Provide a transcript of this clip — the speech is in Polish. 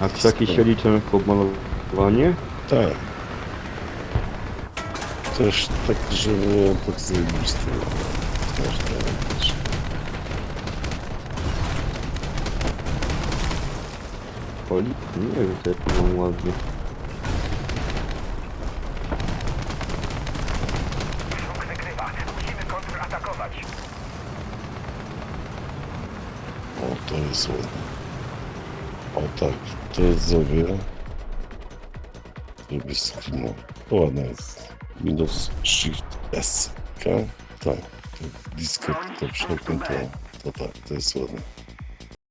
A jakieś się liczą jako malowanie? Tak. Też tak, że było tak zajebiste. Każda rzecz. Poli? Nie wiem, co ja tu mam ładnie. Kontratakować. O, to jest ładne. O tak, to jest zrobię. Żeby skrinął. Ładne jest. Minus Shift S. K? Tak. To blisko to przepiętło. To tak, to jest ładne.